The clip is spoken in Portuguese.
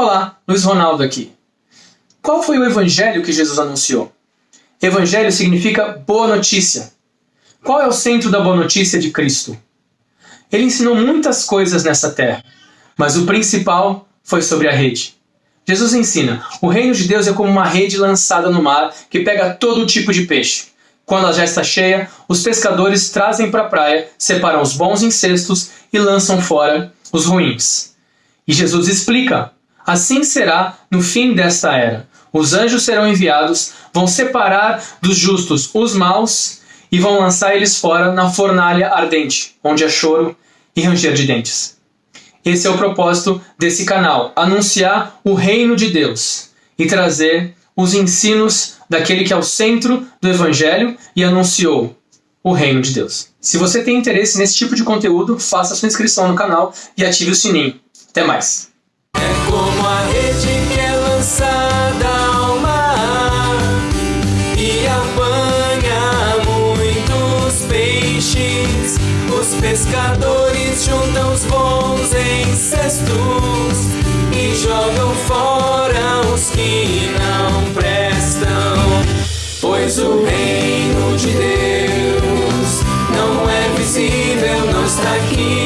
Olá, Luiz Ronaldo aqui. Qual foi o evangelho que Jesus anunciou? Evangelho significa boa notícia. Qual é o centro da boa notícia de Cristo? Ele ensinou muitas coisas nessa terra, mas o principal foi sobre a rede. Jesus ensina: o reino de Deus é como uma rede lançada no mar que pega todo tipo de peixe. Quando ela já está cheia, os pescadores trazem para a praia, separam os bons em cestos e lançam fora os ruins. E Jesus explica Assim será no fim desta era. Os anjos serão enviados, vão separar dos justos os maus e vão lançar eles fora na fornalha ardente, onde há choro e ranger de dentes. Esse é o propósito desse canal: anunciar o reino de Deus e trazer os ensinos daquele que é o centro do Evangelho e anunciou o reino de Deus. Se você tem interesse nesse tipo de conteúdo, faça sua inscrição no canal e ative o sininho. Até mais! como a rede que é lançada ao mar e apanha muitos peixes. Os pescadores juntam os bons em cestos e jogam fora os que não prestam, pois o reino de Deus não é visível, não está aqui.